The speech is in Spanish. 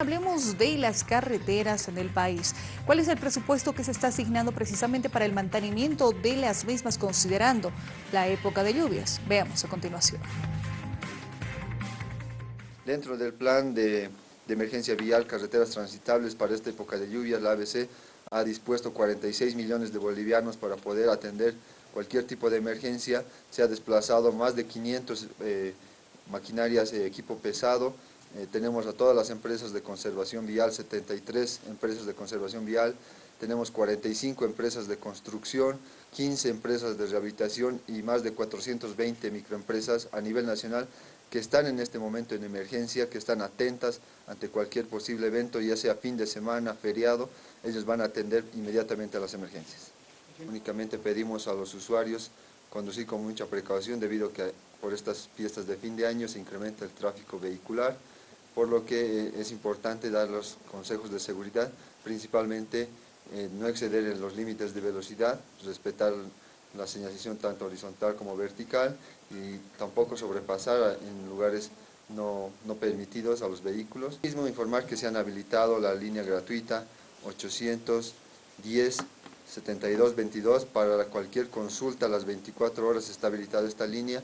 Hablemos de las carreteras en el país. ¿Cuál es el presupuesto que se está asignando precisamente para el mantenimiento de las mismas considerando la época de lluvias? Veamos a continuación. Dentro del plan de, emergencia vial, carreteras transitables para esta época de lluvias, la ABC ha dispuesto 46 millones de bolivianos para poder atender cualquier tipo de emergencia. Se ha desplazado más de 500 eh, maquinarias, de equipo pesado, eh, tenemos a todas las empresas de conservación vial, 73 empresas de conservación vial, tenemos 45 empresas de construcción, 15 empresas de rehabilitación y más de 420 microempresas a nivel nacional que están en este momento en emergencia, que están atentas ante cualquier posible evento, ya sea fin de semana, feriado, ellos van a atender inmediatamente a las emergencias. Únicamente pedimos a los usuarios conducir con mucha precaución debido a que por estas fiestas de fin de año se incrementa el tráfico vehicular, por lo que eh, es importante dar los consejos de seguridad, principalmente eh, no exceder en los límites de velocidad, respetar la señalización tanto horizontal como vertical y tampoco sobrepasar en lugares no, no permitidos a los vehículos. Mismo informar que se han habilitado la línea gratuita 810 7222 para cualquier consulta a las 24 horas está habilitada esta línea